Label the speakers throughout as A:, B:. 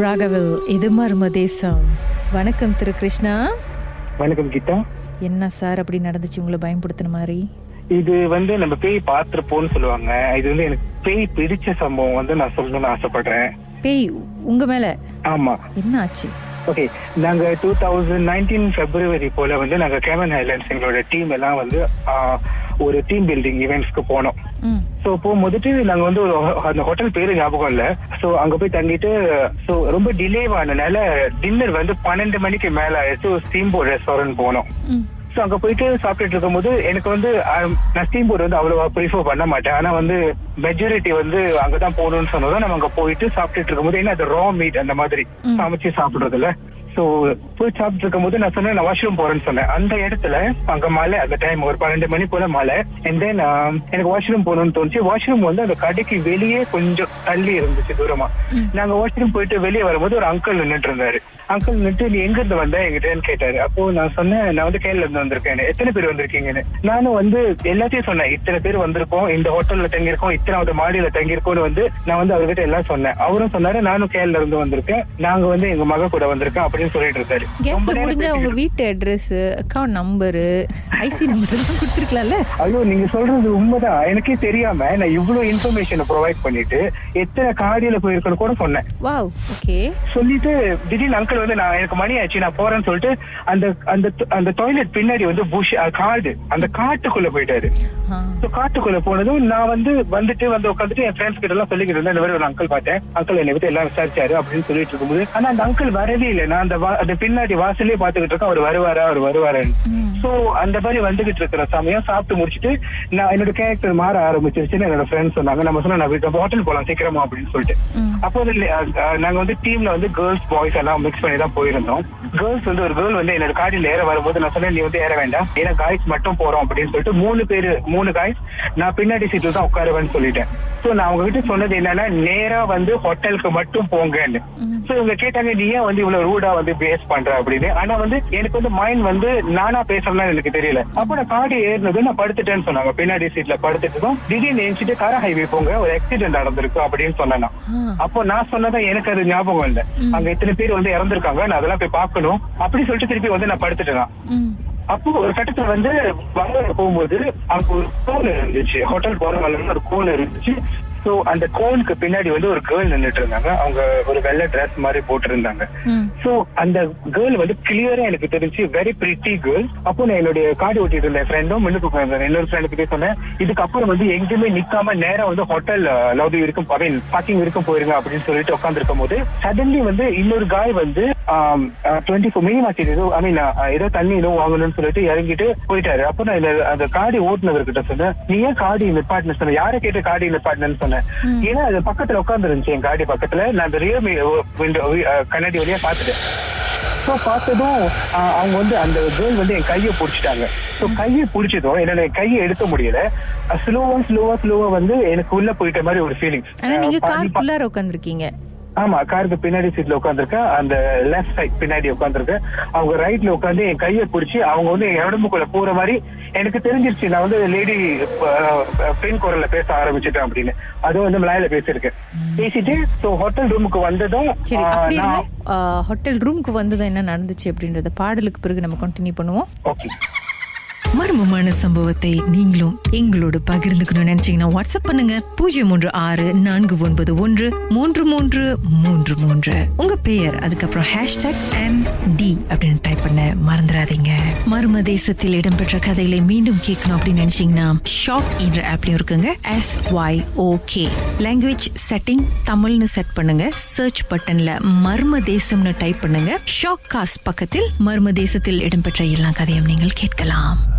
A: ராகவில் இது மர்ம தேசம். வணக்கம் திரு கிருஷ்ணா.
B: வணக்கம் கீதா.
A: என்ன சார் அப்படி நடந்துச்சு? உங்களை பயன்படுத்தின மாதிரி.
B: இது வந்து நம்ம பேய் பார்த்திருப்போம்னு சொல்லுவாங்க. இது வந்து எனக்கு பேய் பிடிச்ச சம்பவம் வந்து நான் சொல்லணும்னு ஆசைப்படுறேன்.
A: பேய் உங்க மேல?
B: ஆமா.
A: என்ன ஆச்சு?
B: ஓகே நாங்க டூ தௌசண்ட் நைன்டீன் பிப்ரவரி போல வந்து நாங்க கேமன் ஹைலாண்ட்ஸ் எங்களோட டீம் எல்லாம் வந்து ஒரு டீம் பில்டிங் ஈவெண்ட்ஸ்க்கு போனோம். சோ போகும்போதுட்டு நாங்க வந்து அந்த ஹோட்டல் பேரு ஞாபகம் இல்ல. சோ அங்க போய் தங்கிட்டு சோ ரொம்ப டிலே ஆனனால டின்னர் வந்து பன்னெண்டு மணிக்கு மேல ஆயிடுச்சு. ஒரு ஸ்டீம் போர்ட் ரெஸ்டாரண்ட் போனோம். சோ அங்க போயிட்டு சாப்பிட்டுட்டு இருக்கும்போது எனக்கு வந்து நான் ஸ்டீம் போர்ட் வந்து அவ்வளவா ப்ரிஃபர் பண்ண மாட்டேன். ஆனா வந்து மெஜாரிட்டி வந்து அங்கதான் போகணும்னு சொன்னதும் நம்ம அங்க போயிட்டு சாப்பிட்டுட்டு இருக்கும்போது என்ன அது ரா மீட் அந்த மாதிரி சமைச்சு சாப்பிடுறதுல சோ போய் சாப்பிட்டு இருக்கும்போது நான் சொன்னேன் நான் வாஷ்ரூம் போறேன்னு சொன்னேன். அந்த இடத்துல அங்க மழை அந்த டைம் ஒரு பன்னெண்டு மணி போல மழை அண்ட் தென் எனக்கு வாஷ்ரூம் போகணும்னு தோணுச்சு. வாஷ்ரூம் வந்து அந்த கடைக்கு வெளியே கொஞ்சம் தள்ளி இருந்துச்சு தூரமா. நாங்க வாஷ்ரூம் போயிட்டு வெளியே வரும்போது ஒரு அங்கிள் நின்னுட்டு இருந்தாரு அங்கிள் நின்று நீ எங்க இருந்து வந்த? எங்கிட்டன்னு கேட்டாரு. அப்போ நான் சொன்னேன் நான் வந்து கேரள இருந்து வந்திருக்கேன். எத்தனை பேர் வந்திருக்கீங்கன்னு? நானும் வந்து எல்லாத்தையும் சொன்னேன். இத்தனை பேர் வந்திருக்கோம். இந்த ஹோட்டல்ல தங்கியிருக்கோம். இத்தனாவது மாடியில தங்கியிருக்கோம்னு வந்து நான் வந்து அவர்கிட்ட எல்லாம் சொன்னேன். அவரும் சொன்னாரு நானும் கேரள இருந்து வந்திருக்கேன். நாங்க வந்து எங்க மக கூட வந்திருக்கோம். அப்படின்னு சொல்லிட்டு இருக்காரு. நேரம்
A: முடிஞ்ச உங்க வீட்டு address account number IC number எல்லாம் கொடுத்துருக்கலாம்ல?
B: ஐயோ நீங்க சொல்றது உண்மைதான். எனக்கே தெரியாம நான் இவ்வளவு இன்ஃபர்மேஷனை ப்ரொவைட் பண்ணிட்டு எத்தனை காடியில போயிருக்கேன்னு கூட சொன்னேன்.
A: வாவ் ஓகே
B: சொல்லிட்டு திடீர்னு அங்கிள் வந்து நான் எனக்கு மணி ஆச்சு நான் போறேன்னு சொல்லிட்டு அந்த அந்த அந்த டாய்லெட் பின்னாடி வந்து புஷ் காடு அந்த காட்டுக்குள்ள போயிட்டாரு. காட்டுக்குள்ள போனதும் நான் வந்து வந்துட்டு வந்து உட்காந்துட்டு என் ஃப்ரெண்ட்ஸ் கிட்ட எல்லாம் சொல்லிக்கிட்டு இருந்தேன். இந்த மாதிரி ஒரு அங்கிள் பார்த்தேன். அங்கிள் என்னை பத்தி எல்லாம் விசாரிச்சாரு அப்படின்னு சொல்லிட்டு இருக்கும்போது. ஆனா அந்த அங்கிள் வரவே இல்லை. நான் அந்த அந்த பின்னாடி வாசலே பாத்துக்கிட்டு இருக்கேன் அவர் வருவாரா? அவர் வருவாருன்னு. சோ அந்த மாதிரி வந்துகிட்டு இருக்கிற சமயம் சாப்பிட்டு முடிச்சிட்டு நான் என்னோட கேரக்டர் மாற ஆரம்பிச்சிருச்சுன்னு என்னோட ஃப்ரெண்ட்ஸ் சொன்னாங்க. நம்ம சொன்னா நான் ஹோட்டல் போலாம் சீக்கிரமா அப்படின்னு சொல்லிட்டு. அப்போ நாங்க வந்து டீம்ல வந்து கேர்ள்ஸ் பாய்ஸ் எல்லாம் மிக்ஸ் பண்ணி தான் போயிருந்தோம். கேர்ள்ஸ் வந்து ஒரு கேர்ள் வந்து என்னோட காடியில் ஏற வரும்போது நான் சொன்னேன் நீ வந்து ஏற வேண்டாம். ஏன்னா காய்ஸ் மட்டும் போறோம் அப்படின்னு சொல்லிட்டு மூணு பேரு மூணு காய்ஸ் நான் பின்னாடி சீட்ல தான் உட்காருவேன்னு சொல்லிட்டேன். சோ நான் அவங்க கிட்ட சொன்னது என்னன்னா நேரா வந்து ஹோட்டலுக்கு மட்டும் போங்கன்னு. சோ இவங்க கேட்டாங்க நீ ஏன் வந்து இவ்வளவு ரூடா வந்து பேஸ் பண்ற? அப்படின்னு. ஆனா வந்து எனக்கு வந்து மைண்ட் வந்து நானா பேசணும்னு எனக்கு தெரியல. அப்ப நான் காடி ஏறினது நான் படுத்துட்டேன்னு சொன்னாங்க. பின்னாடி சீட்ல படுத்துட்டதும் திடீர்னு எழுச்சிட்டு கார ஹைவே போங்க ஒரு ஆக்சிடென்ட் நடந்திருக்கு அப்படின்னு சொன்னேன். நான். அப்போ நான் சொன்னதா எனக்கு அது ஞாபகம் இல்ல. அங்க இத்தனை பேர் வந்து இறந்திருக்காங்க நான் அதெல்லாம் போய் பார்க்கணும் அப்படி சொல்லிட்டு திருப்பி வந்து நான் படுத்துட்டேன். அப்போ ஒரு கட்டத்துல வந்து வங்க போகும்போது அங்க ஒரு கோன் இருந்துச்சு. ஹோட்டல் போற வழியில ஒரு கோன் இருந்துச்சு. சோ அந்த கோனுக்கு பின்னாடி வந்து ஒரு கேர்ள் நின்னுட்டு இருந்தாங்க அவங்க ஒரு வெள்ளை Dress மாதிரி போட்டிருந்தாங்க. சோ அந்த கேர்ள் வந்து கிளியரா எனக்கு தெரிஞ்சு வெரி பிரிட்டி கேர்ள் அப்போ நான் என்னுடைய காடி ஓட்டிட்டு இருந்த ஃப்ரெண்டும் முன்னுக்கு இன்னொரு ஃப்ரெண்டு கிட்டே சொன்னேன் இதுக்கப்புறம் வந்து எங்கேயுமே நிக்காம நேரா வந்து ஹோட்டல் லவ்லி இருக்கும் பார்க்கிங் இருக்கும் போயிருங்க அப்படின்னு சொல்லிட்டு உட்காந்துருக்கும் போது சடன்லி வந்து இன்னொரு காய் வந்து டுவெண்ட்டி ஃபோர் மினி மார்க்கெட் ஏதோ ஐ மீன் ஏதோ தண்ணி ஏதோ வாங்கணும்னு சொல்லிட்டு இறங்கிட்டு போயிட்டாரு. அப்போ நான் அந்த காடி ஓட்டுனவர்கிட்ட சொன்னேன் நீ ஏன் காடி நிப்பாட்டின சொன்ன? யாரை கேட்டு காடி நிப்பாட்டினு சொன்னேன்? ஏன்னா அது பக்கத்துல உட்கார்ந்து இருந்துச்சு என் காடி பக்கத்துல. நான் அந்த ரியர் விண்டோ கண்ணாடி வழியா பாத்துட்டேன் சோ பார்த்ததும் அவங்க வந்து அந்த கேர்ள் வந்து என் கையை புடிச்சிட்டாங்க. சோ கையை புடிச்சதும் என்னோட கையை எடுக்க முடியல. ஸ்லோவா ஸ்லோவா ஸ்லோவா வந்து எனக்கு உள்ள போயிட்ட மாதிரி ஒரு ஃபீலிங்
A: நீங்க காருக்குள்ளார உட்காந்துருக்கீங்க
B: ஆமா காருக்கு பின்னாடி சீட்ல உட்காந்துருக்கேன் அந்த லெஃப்ட் சைட் பின்னாடி உட்காந்துருக்கேன் அவங்க ரைட்ல உட்காந்து என் கையை பிடிச்சி அவங்க வந்து என் உடம்புக்குள்ள போற மாதிரி எனக்கு தெரிஞ்சிருச்சு. நான் வந்து லேடி பெண் குரல்ல பேச ஆரம்பிச்சிட்டேன் அப்படின்னு. அதுவும் வந்து மலையில பேசியிருக்கேன். பேசிட்டு ஹோட்டல் ரூமுக்கு வந்ததும்
A: ஹோட்டல் ரூமுக்கு வந்ததும் என்ன நடந்துச்சு அப்படின்றத பாடலுக்கு பிறகு நம்ம கண்டினியூ பண்ணுவோம்.
B: ஓகே
A: மர்மமான சம்பவத்தை நீங்களும் எங்களோடு பகிர்ந்துக்கணும்னு நினைச்சீங்கன்னா வாட்ஸ்அப் பண்ணுங்க. பூஜ்ஜியம் மூன்று ஆறு நான்கு ஒன்பது ஒன்று மூன்று மூன்று மூன்று. மூன்று உங்க பெயர் அதுக்கப்புறம் ஹேஷ்டாக் எம் டி அப்படின்னு டைப் பண்ண மறந்துடாதீங்க. மர்ம தேசத்தில் இடம்பெற்ற கதைகளை மீண்டும் கேட்கணும் அப்படின்னு நினைச்சீங்கன்னா ஷாக் என்ற ஆப்லயும் இருக்குங்க. S Y okay language setting தமிழ்னு செட் பண்ணுங்க. சர்ச் பட்டன்ல மர்ம தேசம்னு டைப் பண்ணுங்க. ஷாக் காஸ்ட் பக்கத்தில் மர்ம தேசத்தில் இடம்பெற்ற எல்லா கதையும் நீங்கள் கேட்கலாம்.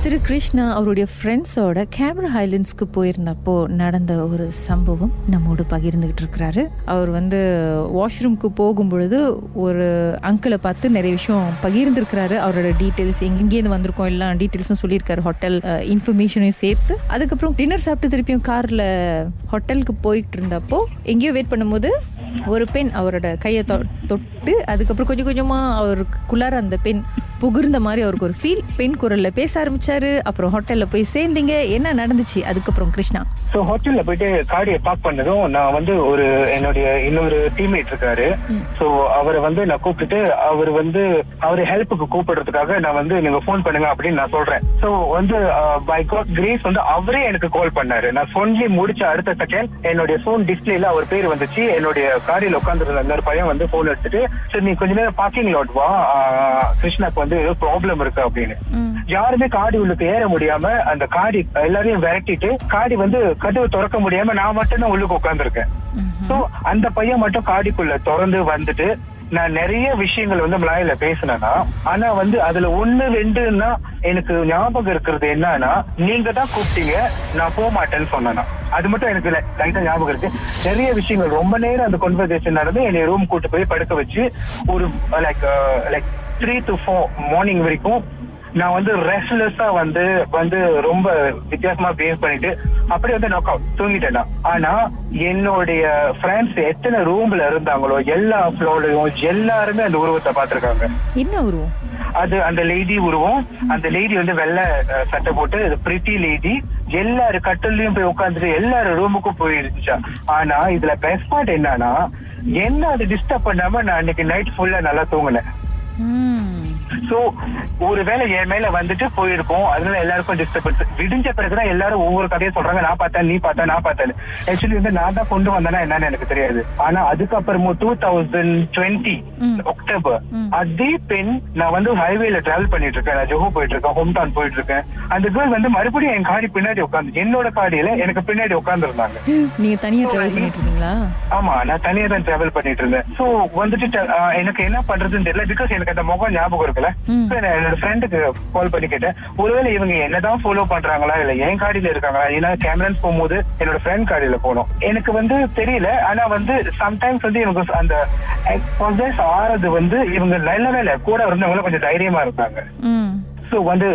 A: திரு கிருஷ்ணா அவருடைய ஃப்ரெண்ட்ஸோட கேமரா ஹைலண்ட்ஸ்க்கு போயிருந்தப்போ நடந்த ஒரு சம்பவம் நம்மோடு பகிர்ந்துகிட்டு இருக்கிறாரு. அவர் வந்து வாஷ்ரூம்க்கு போகும் பொழுது ஒரு அங்கிளை பார்த்து நிறைய விஷயம் பகிர்ந்துருக்கிறாரு. அவரோட டீட்டெயில்ஸ் எங்கெங்கேருந்து வந்திருக்கோம் எல்லா டீட்டெயில்ஸும் சொல்லியிருக்காரு. ஹோட்டல் இன்ஃபர்மேஷனையும் சேர்த்து. அதுக்கப்புறம் டின்னர் சாப்பிட்டு திருப்பியும் காரில் ஹோட்டலுக்கு போயிட்டு இருந்தப்போ எங்கேயோ வெயிட் பண்ணும்போது ஒரு பெண் அவரோட கையை தொ- தொட்டு அதுக்கப்புறம் கொஞ்சம் கொஞ்சமா அவருக்குள்ளார அந்த பெண் புகுர்ந்த மாதிரி அவருக்கு ஒரு ஃபீல் பெண் குரல்ல பேச ஆரம்பிச்சாரு. அப்புறம் ஹோட்டல்ல போய் சேர்ந்தீங்க. என்ன நடந்துச்சு? அதுக்கப்புறம் கிருஷ்ணா.
B: சோ ஹோட்டல்ல போயிட்டு காடியை பார்க் பண்ணதும் நான் வந்து ஒரு என்னுடைய இன்னொரு டீம்மேட் இருக்காரு. சோ அவரை வந்து நான் கூப்பிட்டுட்டு அவர் வந்து அவர் ஹெல்ப்புக்கு கூப்பிடுறதுக்காக நான் வந்து நீங்க ஃபோன் பண்ணுங்க அப்படின்னு நான் சொல்றேன். சோ வந்து பை காட் கிரேஸ் வந்து அவரே எனக்கு கால் பண்ணாரு. நான் சொல்லி முடிச்ச அடுத்த செகண்ட் என்னுடைய போன் டிஸ்பிளேல அவர் பேர் வந்துச்சு. என்னுடைய காரில் உட்காந்துருந்த அந்த பையன் வந்து போன் எடுத்துட்டு சரி நீ கொஞ்ச நேரம் பார்க்கிங் லாட் வா? கிருஷ்ணாக்கு வந்து ஏதோ ப்ராப்ளம் இருக்கு அப்படின்னு. யாருமே காடி உள்ளுக்கு ஏற முடியாம அந்த காடி எல்லாரையும் விரட்டிட்டு காடி வந்து கதவு திறக்க முடியாம நான் மட்டும் தான் உள்ளுக்கு உட்கார்ந்துருக்கேன். சோ அந்த பையன் மட்டும் காடிக்குள்ள திறந்து வந்துட்டு நான் நிறைய விஷயங்கள் வந்து மலாயில பேசினேன்னா ஆனா வந்து அதுல ஒண்ணு ரெண்டுன்னா எனக்கு ஞாபகம் இருக்கிறது என்னன்னா நீங்க தான் கூப்பிட்டீங்க நான் போக மாட்டேன்னு சொன்னேன்னா. அது மட்டும் எனக்கு லைட்டா ஞாபகம் இருக்கு. நிறைய விஷயங்கள் ரொம்ப நேரம் அந்த கன்வர்சேஷன் நடந்து என்னை ரூம் கூட்டு போய் படுக்க வச்சு ஒரு like like three to four morning வரைக்கும் நான் வந்து ரெஸ்ட்லெஸ்ஸா வந்து வந்து ரொம்ப வித்தியாசமா பிஹேவ் பண்ணிட்டு அப்படியே வந்து நாக் அவுட் தூங்கிட்டேன் நான். ஆனா என்னுடைய ஃப்ரெண்ட்ஸ் எத்தனை ரூம்ல இருந்தாங்களோ எல்லா ஃப்ளோர்லயும் எல்லாருமே அந்த உருவத்தை பார்த்திருக்காங்க.
A: என்ன உருவம்?
B: அது அந்த லேடி உருவம். அந்த லேடி வந்து வெள்ளை சட்டை போட்டு பிரிட்டி லேடி எல்லாரு கட்டிலையும் போய் உட்காந்துட்டு எல்லாரும் ரூமுக்கும் போயிருந்துச்சா. ஆனா இதுல பெஸ்ட் பார்ட் என்னன்னா என்ன அது டிஸ்டர்ப் பண்ணாம நான் அன்னைக்கு நைட் ஃபுல்லா நல்லா தூங்கினேன். சோ ஒருவேளை என் மேல வந்துட்டு போயிருக்கும் அதனால எல்லாருக்கும் டிஸ்டர்பன்ஸ் விடிஞ்ச பிறகுதான் எல்லாரும் ஒவ்வொரு கதையை சொல்றாங்க. நான் பார்த்தேன் நீ பார்த்தா நான் பார்த்தேன் ஆக்சுவலி வந்து நான் தான் கொண்டு வந்தேன்னா என்னன்னு எனக்கு தெரியாது. ஆனா அதுக்கப்புறமும் டூ தௌசண்ட் டுவெண்ட்டி அக்டோபர் அதே பெண் நான் வந்து ஹைவேல டிராவல் பண்ணிட்டு இருக்கேன். நான் ஜோஹோ போயிட்டு இருக்கேன் ஹோம் டவுன் போயிட்டு இருக்கேன். அந்த கேர்ள் வந்து மறுபடியும் என் காடி பின்னாடி உட்காந்து என்னோட காடியில எனக்கு பின்னாடி உட்கார்ந்து இருந்தாங்க
A: நீங்க தனியா டிராவல் பண்ணிட்டு இருந்தீங்களா?
B: ஆமா நான் தனியா தான் டிராவல் பண்ணிட்டு இருந்தேன். சோ வந்துட்டு எனக்கு என்ன பண்றதுன்னு தெரியல. பிகாஸ் எனக்கு அந்த முகம் ஞாபகம் இருக்குல்ல என்னோட ஃப்ரெண்டுக்கு கால் பண்ணி கேட்டேன். ஒருவேளை இவங்க என்னதான் ஃபாலோ பண்றாங்களா இல்ல என் காடியில இருக்காங்களா? ஏன்னா கேமரன்ஸ் போகும்போது என்னோட ஃப்ரெண்ட் காடியில போனோம். எனக்கு வந்து தெரியல. ஆனா வந்து சம்டைம்ஸ் வந்து இவங்க அந்த ஆறது வந்து இவங்க நல்லவே இல்ல கூட இருந்தவங்க கொஞ்சம் தைரியமா இருந்தாங்க. சோ வந்து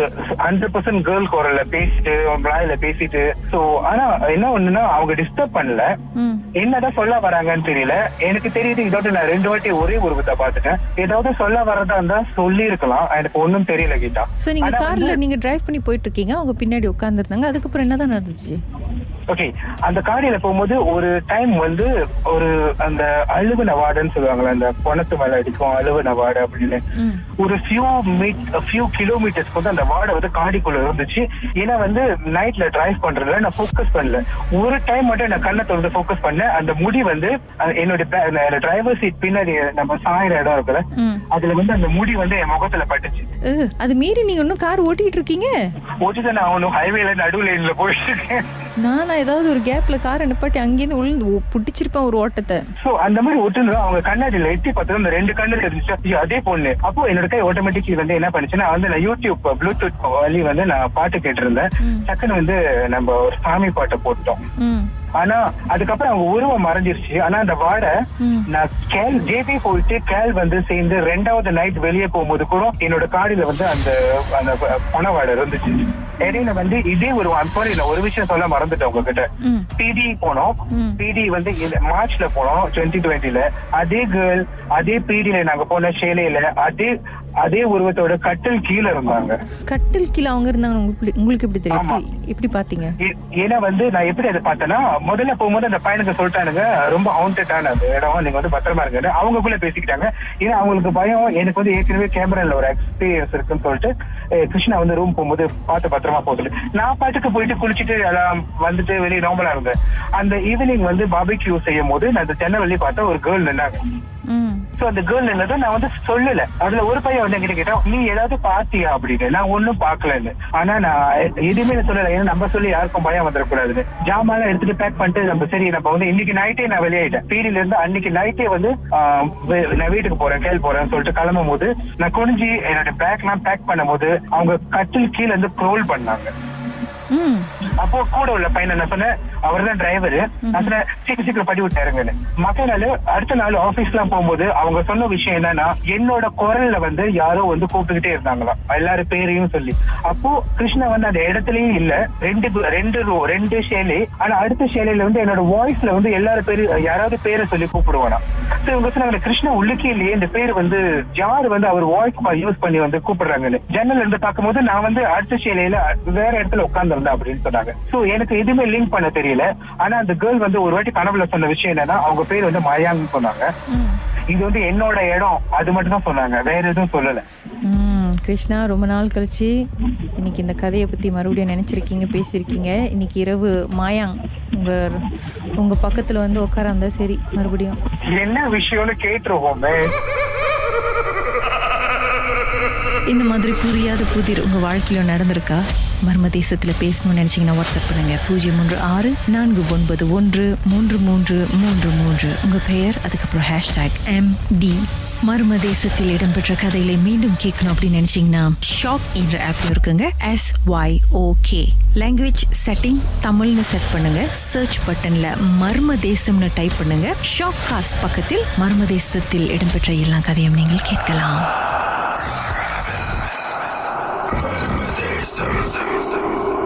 B: ஹண்ட்ரட் பர்சன்ட் கேர்ள் குரல்ல பேசிட்டு மலாயில பேசிட்டு. சோ ஆனா என்ன ஒண்ணுன்னா அவங்க டிஸ்டர்ப் பண்ணல. என்னதான் சொல்ல வராங்கன்னு தெரியல. எனக்கு தெரியுது இதோட நான் ரெண்டு வாட்டி ஒரே உருவத்தை பார்த்துட்டேன். ஏதாவது சொல்ல வரதா இருந்தா சொல்லி இருக்கலாம் எனக்கு ஒண்ணும் தெரியல கீதா.
A: சோ நீங்க கார்ல நீங்க டிரைவ் பண்ணி போயிட்டு இருக்கீங்க. அவங்க பின்னாடி உட்கார்ந்துருந்தாங்க. அதுக்கப்புறம் என்னதான் நடந்துச்சு?
B: ஓகே அந்த காடியில போகும்போது ஒரு டைம் வந்து ஒரு அந்த அழுவன வார்டுன்னு சொல்லுவாங்கல்ல அந்த பணத்து மேல அடிக்கும் அழுவன வார்டு அப்படின்னு. ஒரு ஃபியூ மீட் ஃபியூ கிலோமீட்டர்ஸ் வந்து அந்த வார்டு வந்து காடிக்குள்ள இருந்துச்சு. ஏன்னா வந்து நைட்ல டிரைவ் பண்றதுல நான் ஃபோக்கஸ் பண்ணல. ஒரு டைம் மட்டும் நான் கண்ணை திறந்து ஃபோக்கஸ் பண்ணேன். அந்த முடி வந்து அஹ், என்னோட டிரைவர் சீட் பின்னாடி நம்ம சாயிற இடம் இருக்குல்ல. அதுல வந்து அந்த முடி வந்து என் முகத்துல பட்டுச்சு.
A: அது மீறி நீங்க இன்னும் கார் ஓட்டிட்டு இருக்கீங்க?
B: ஓட்டுதான் நான் அவனும் ஹைவேல நடு லைன்ல போயிட்டு இருக்கேன்.
A: நானா ஏதாவது ஒரு கேப்ல காரை நிப்பாட்டி அங்கேருந்து உள்ள புடிச்சிருப்பேன் ஒரு ஓட்டத்தை.
B: சோ அந்த மாதிரி ஒட்டுனது அவங்க கண்ணாடியில எட்டி பார்த்தா அந்த ரெண்டு கண்ணு தெரிஞ்சுச்சு ஐயோ, அதே பொண்ணு. அப்போ என்னோட கை ஆட்டோமேட்டிக் வந்து என்ன பண்ணுச்சுன்னா வந்து நான் யூடியூப் ப்ளூடூத் வழி வந்து நான் பாட்டு கேட்டிருந்தேன். டக்குன்னு வந்து நம்ம ஒரு சாமி பாட்டை போட்டோம் ஆனா அதுக்கப்புறம் அவங்க உருவம் மறைஞ்சிருச்சு. ஆனா அந்த வாடை. நான் கேல் ஜேபி போயிட்டு கேல் வந்து சேர்ந்து ரெண்டாவது நைட் வெளியே போகும்போது கூட என்னோட காடியில வந்து அந்த அந்த பண வாடை இருந்துச்சு. இடையில வந்து இதே ஒரு சாரி நான் ஒரு விஷயம் சொல்ல மறந்துட்டேன் உங்ககிட்ட. பிடி போனோம். பிடி வந்து மார்ச்ல போனோம் டுவெண்ட்டி டுவெண்ட்டில அதே கேர்ள் அதே பிடில நாங்க போன ஷேலையில அதே அதே உருவத்தோட கட்டில் கீழே இருந்தாங்க.
A: கட்டில் கீழே அவங்க இருந்தாங்க. உங்களுக்கு எப்படி தெரியும். எப்படி பாத்தீங்க
B: ஏன்னா வந்து நான் எப்படி அதை பார்த்தேன்னா முதல்ல போகும்போது அந்த பையனுக்கு சொல்லிட்டானுங்க ரொம்ப ஹவுண்டடான அந்த இடம் நீங்க வந்து பத்திரமா இருங்க அவங்களுக்குள்ள பேசிக்கிட்டாங்க. ஏன்னா அவங்களுக்கு பயம் எனக்கு வந்து ஏற்கனவே கேமரால ஒரு எக்ஸ்பீரியன்ஸ் இருக்குன்னு சொல்லிட்டு கிருஷ்ணா வந்து ரூம் போகும்போது பார்த்து பத்திரமா போகுது நான் பாட்டுக்கு போயிட்டு குளிச்சுட்டு எல்லாம் வந்துட்டு வெளியே நார்மலா இருந்தேன். அந்த ஈவினிங் வந்து பாபிக்யூ செய்யும் போது நான் அந்த வெளியே பார்த்தா ஒரு கேர்ள் நின்னாங்க. சோ அந்த கேர்ள் என்னது? நான் வந்து சொல்லல. அதுல ஒரு பையன் வந்து என்கிட்ட கேட்டா நீ ஏதாவது பாத்தியா? அப்படின்னு. நான் ஒண்ணும் பாக்கலன்னு. ஆனா நான் எதுவுமே சொல்லல. ஏன்னா நம்ம சொல்லி யாருக்கும் பயம் வந்துடக்கூடாதுன்னு ஜாமான் எடுத்துட்டு பேக் பண்ணிட்டு நம்ம சரி நம்ம வந்து இன்னைக்கு நைட்டே நான் வெளியாயிட்டேன். பீடியில இருந்து அன்னைக்கு நைட்டே வந்து நான் வீட்டுக்கு போறேன் கேள் போறேன்னு சொல்லிட்டு கிளம்பும் போது நான் குனிஞ்சு என்னோட பேக் எல்லாம் பேக் பண்ணும் போது அவங்க கட்டில் கீழே இருந்து க்ரோல் பண்ணாங்க. அப்போ கூட உள்ள பையன் என்ன சொன்ன அவர் தான் டிரைவர் சொன்னேன் சீக்கிரம் சீக்கிரம் படி விட்டாருங்கன்னு மத்த நாள் அடுத்த நாள் ஆபீஸ்லாம் போகும்போது அவங்க சொன்ன விஷயம் என்னன்னா என்னோட குரல்ல வந்து யாரோ வந்து கூப்பிட்டுக்கிட்டே இருந்தாங்களாம். எல்லாரும் பேரையும் சொல்லி. அப்போ கிருஷ்ணா வந்து அந்த இடத்துலயும் இல்ல. ரெண்டு ரெண்டு ரோ ரெண்டு ஷேலே ஆனா அடுத்த ஷேலையில வந்து என்னோட வாய்ஸ்ல வந்து எல்லாரும் பேரு யாராவது பேரை சொல்லி கூப்பிடுவானா. So இவங்க சொன்னாங்க கிருஷ்ணா உள்ளுக்கே இல்லையே இந்த பேர் வந்து யார் வந்து அவர் வாய்ஸ் யூஸ் பண்ணி வந்து கூப்பிடுறாங்கன்னு. ஜன்னல் இருந்து பார்க்கும்போது நான் வந்து அடுத்த ஷேலையில வேற இடத்துல உட்கார்ந்திருந்தேன் அப்படின்னு சொன்னாங்க. சோ எனக்கு எதுவுமே லிங்க் பண்ண தெரியல. ஆனா அந்த கேர்ள் வந்து ஒரு வாட்டி கனவுல சொன்ன விஷயம் என்னன்னா அவங்க பேர் வந்து மயாங்கன்னு சொன்னாங்க. இது வந்து என்னோட இடம் அது மட்டும் தான் சொன்னாங்க. வேற எதுவும் சொல்லல.
C: கிருஷ்ணா ரொம்ப நாள் கழிச்சு இன்னைக்கு இந்த கதையை பற்றி மறுபடியும் நினச்சிருக்கீங்க பேசியிருக்கீங்க. இன்னைக்கு இரவு மாயாங் உங்கள் உங்கள் பக்கத்தில் வந்து உட்காராந்தா சரி மறுபடியும்.
B: என்ன விஷயம்னு கேட்டுருவோமே.
A: இந்த மாதிரி புரியாத புதிர் உங்க வாழ்க்கையில நடந்திருக்கா? மர்ம தேசத்தில் பேசணும்னு நினைச்சீங்கன்னா வாட்ஸ்அப் பண்ணுங்க. பூஜ்ஜியம் மூன்று ஆறு நான்கு ஒன்பது ஒன்று மூன்று மூன்று மூன்று மூன்று. உங்க பெயர் அதுக்கப்புறம் ஹேஷ்டாக் எம் டி மர்ம தேசத்தில் இடம்பெற்ற கதைகளை மீண்டும் கேட்கணும் அப்படின்னு நினைச்சீங்கன்னா ஷாக் என்ற ஆப் இருக்குங்க. S Y okay language setting தமிழ்னு செட் பண்ணுங்க. சர்ச் பட்டன்ல மர்ம தேசம்னு டைப் பண்ணுங்க. ஷாக் காஸ்ட் பக்கத்தில் மர்ம தேசத்தில் இடம்பெற்ற எல்லா கதையும் நீங்கள் கேட்கலாம். Sorry, sorry, sorry, sorry.